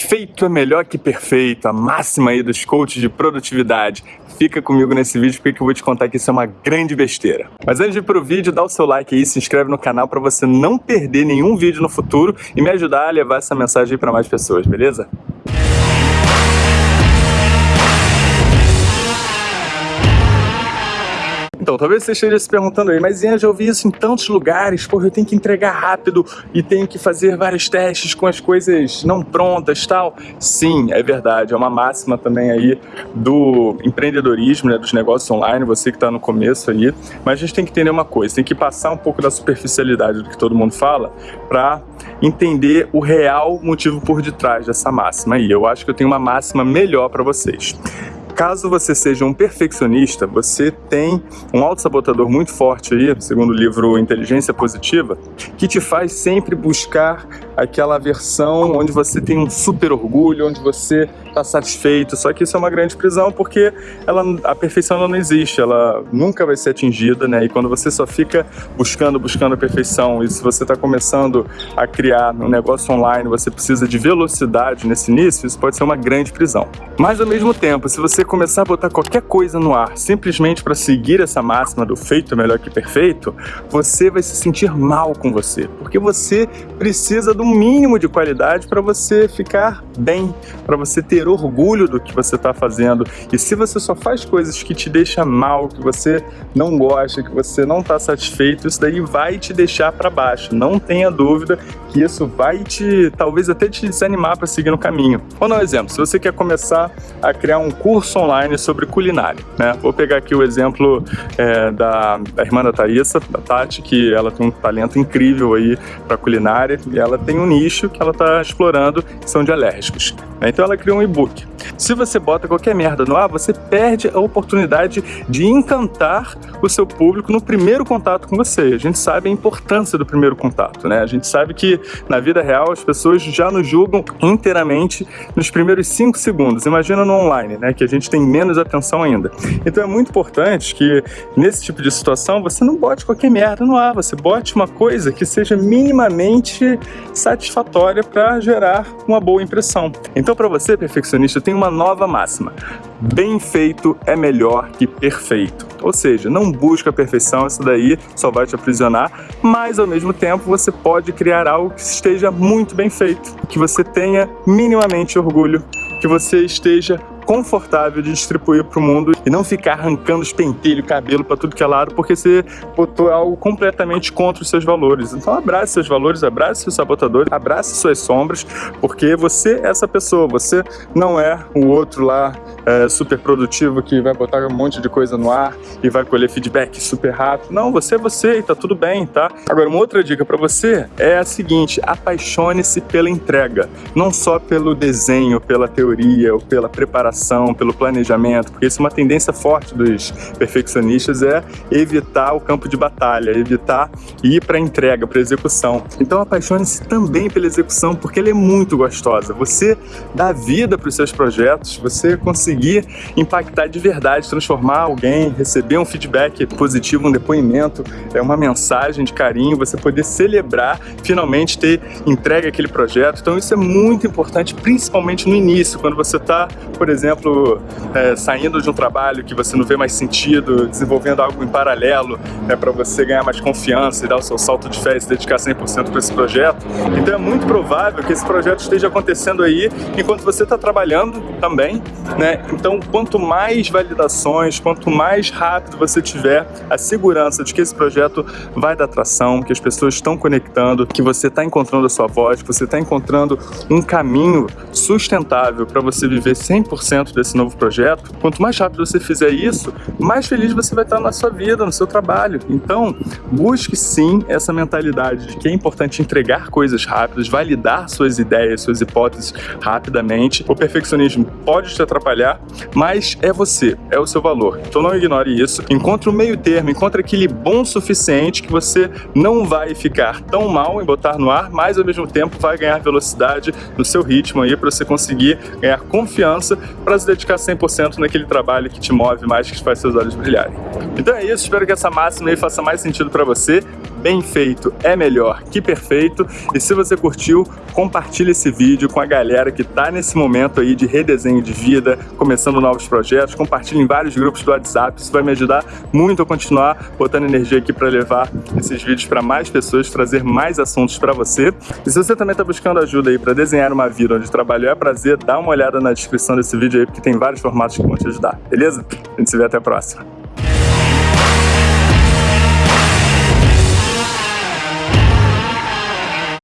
Feito é melhor que perfeito, a máxima aí dos coaches de produtividade. Fica comigo nesse vídeo porque eu vou te contar que isso é uma grande besteira. Mas antes de ir pro vídeo, dá o seu like aí, se inscreve no canal para você não perder nenhum vídeo no futuro e me ajudar a levar essa mensagem para mais pessoas, beleza? Então, talvez você esteja se perguntando aí, mas Ian, já ouvi isso em tantos lugares, porra, eu tenho que entregar rápido e tenho que fazer vários testes com as coisas não prontas tal. Sim, é verdade, é uma máxima também aí do empreendedorismo, né, dos negócios online, você que está no começo aí, mas a gente tem que entender uma coisa, tem que passar um pouco da superficialidade do que todo mundo fala para entender o real motivo por detrás dessa máxima aí. Eu acho que eu tenho uma máxima melhor para vocês. Caso você seja um perfeccionista, você tem um autossabotador muito forte aí, segundo o livro Inteligência Positiva, que te faz sempre buscar aquela versão onde você tem um super orgulho, onde você está satisfeito, só que isso é uma grande prisão porque ela, a perfeição não existe, ela nunca vai ser atingida, né? E quando você só fica buscando, buscando a perfeição, e se você está começando a criar um negócio online, você precisa de velocidade nesse início, isso pode ser uma grande prisão. Mas ao mesmo tempo, se você começar a botar qualquer coisa no ar simplesmente para seguir essa máxima do feito é melhor que perfeito, você vai se sentir mal com você, porque você precisa de um mínimo de qualidade para você ficar bem, para você ter orgulho do que você está fazendo. E se você só faz coisas que te deixam mal, que você não gosta, que você não está satisfeito, isso daí vai te deixar para baixo. Não tenha dúvida que isso vai te, talvez até te desanimar para seguir no caminho. Vou dar um exemplo. Se você quer começar a criar um curso online sobre culinária, né? Vou pegar aqui o exemplo é, da, da irmã da Thaisa, da Tati, que ela tem um talento incrível aí para culinária e ela tem um nicho que ela está explorando, que são de alérgicos. Então ela criou um e-book. Se você bota qualquer merda no ar, você perde a oportunidade de encantar o seu público no primeiro contato com você. A gente sabe a importância do primeiro contato, né? A gente sabe que na vida real as pessoas já nos julgam inteiramente nos primeiros cinco segundos. Imagina no online, né? Que a gente tem menos atenção ainda. Então é muito importante que nesse tipo de situação você não bote qualquer merda no ar, você bote uma coisa que seja minimamente satisfatória para gerar uma boa impressão. Então para você, perfeccionista, tem uma nova máxima. Bem feito é melhor que perfeito. Ou seja, não busca a perfeição, isso daí só vai te aprisionar, mas ao mesmo tempo você pode criar algo que esteja muito bem feito, que você tenha minimamente orgulho, que você esteja confortável de distribuir para o mundo e não ficar arrancando os pentelhos, cabelo para tudo que é lado, porque você botou algo completamente contra os seus valores. Então abrace seus valores, abrace seus sabotadores, abrace suas sombras, porque você é essa pessoa, você não é o outro lá é, super produtivo que vai botar um monte de coisa no ar e vai colher feedback super rápido. Não, você é você e tá tudo bem, tá? Agora, uma outra dica para você é a seguinte, apaixone-se pela entrega, não só pelo desenho, pela teoria ou pela preparação pelo planejamento, porque isso é uma tendência forte dos perfeccionistas, é evitar o campo de batalha, evitar ir para a entrega, para a execução. Então apaixone-se também pela execução, porque ela é muito gostosa. Você dá vida para os seus projetos, você conseguir impactar de verdade, transformar alguém, receber um feedback positivo, um depoimento, é uma mensagem de carinho, você poder celebrar, finalmente ter entregue aquele projeto. Então isso é muito importante, principalmente no início, quando você está, por exemplo, exemplo, é, saindo de um trabalho que você não vê mais sentido, desenvolvendo algo em paralelo né, para você ganhar mais confiança e dar o seu salto de fé e se dedicar 100% para esse projeto. Então é muito provável que esse projeto esteja acontecendo aí enquanto você está trabalhando também. Né? Então, quanto mais validações, quanto mais rápido você tiver a segurança de que esse projeto vai dar tração, que as pessoas estão conectando, que você está encontrando a sua voz, que você está encontrando um caminho sustentável para você viver 100% desse novo projeto, quanto mais rápido você fizer isso, mais feliz você vai estar na sua vida, no seu trabalho. Então, busque sim essa mentalidade de que é importante entregar coisas rápidas, validar suas ideias, suas hipóteses rapidamente. O perfeccionismo pode te atrapalhar, mas é você, é o seu valor. Então não ignore isso. Encontre um meio termo, encontre aquele bom suficiente que você não vai ficar tão mal em botar no ar, mas ao mesmo tempo vai ganhar velocidade no seu ritmo aí para você conseguir ganhar confiança para se dedicar 100% naquele trabalho que te move mais, que faz seus olhos brilharem. Então é isso, espero que essa máxima aí faça mais sentido para você bem feito é melhor que perfeito. E se você curtiu, compartilhe esse vídeo com a galera que está nesse momento aí de redesenho de vida, começando novos projetos. Compartilhe em vários grupos do WhatsApp, isso vai me ajudar muito a continuar botando energia aqui para levar esses vídeos para mais pessoas, trazer mais assuntos para você. E se você também está buscando ajuda aí para desenhar uma vida onde trabalho é prazer, dá uma olhada na descrição desse vídeo aí, porque tem vários formatos que vão te ajudar, beleza? A gente se vê até a próxima.